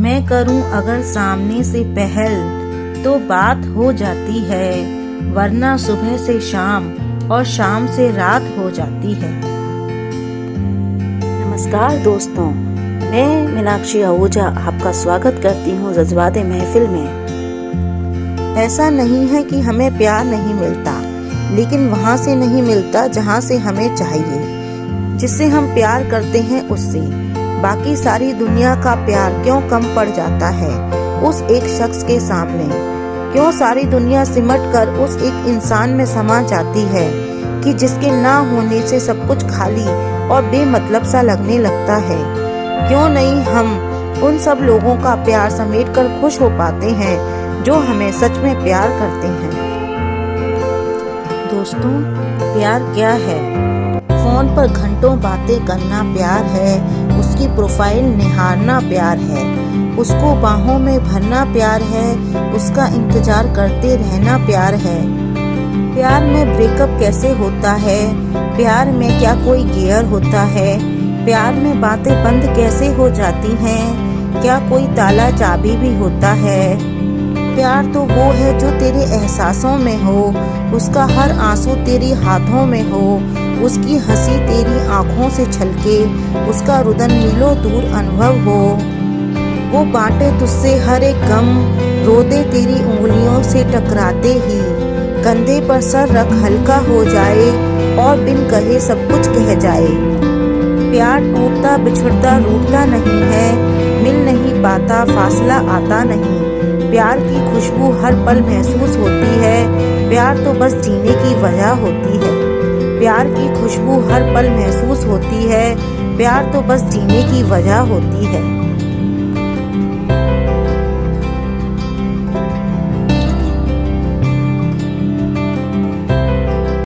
मैं करूँ अगर सामने से पहल तो बात हो जाती है वरना सुबह से शाम और शाम से रात हो जाती है। नमस्कार दोस्तों मैं मीनाक्षी आहूजा आपका स्वागत करती हूँ जज्बात महफिल में। ऐसा नहीं है कि हमें प्यार नहीं मिलता लेकिन वहाँ से नहीं मिलता जहाँ से हमें चाहिए जिससे हम प्यार करते हैं उससे। बाकी सारी दुनिया का प्यार क्यों कम पड़ जाता है उस एक शख्स के सामने? क्यों सारी दुनिया सिमट कर उस एक इंसान में समा जाती है कि जिसके ना होने से सब कुछ खाली और बेमतलब सा लगने लगता है? क्यों नहीं हम उन सब लोगों का प्यार समेट कर खुश हो पाते हैं जो हमें सच में प्यार करते हैं? दोस्तों, प्यार क्या है? फ़ोन पर घंटों बातें करना प्यार है। उसकी प्रोफ़ाइल निहारना प्यार है। उसको बाहों में भरना प्यार है। उसका इंतज़ार करते रहना प्यार है। प्यार में ब्रेकअप कैसे होता है? प्यार में क्या कोई गियर होता है? प्यार में बातें बंद कैसे हो जाती हैं? क्या कोई ताला चाबी भी होता है? प्यार तो वो है जो तेरे एहसासों में हो। उसका हर आँसू तेरी हाथों में हो। उसकी हँसी तेरी आँखों से छलके, उसका रुदन मिलो दूर अनुभव हो। वो बांटे तुझसे हर एक गम रो दे तेरी उंगलियों से टकराते ही। कंधे पर सर रख हल्का हो जाए और बिन कहे सब कुछ कह जाए। प्यार टूटता बिछड़ता रूठता नहीं है, मिल नहीं पाता फासला आता नहीं। प्यार की खुशबू हर पल महसूस होती है, प्यार तो बस जीने की वजह होती है। प्यार की खुशबू हर पल महसूस होती है। प्यार तो बस जीने की वजह होती है।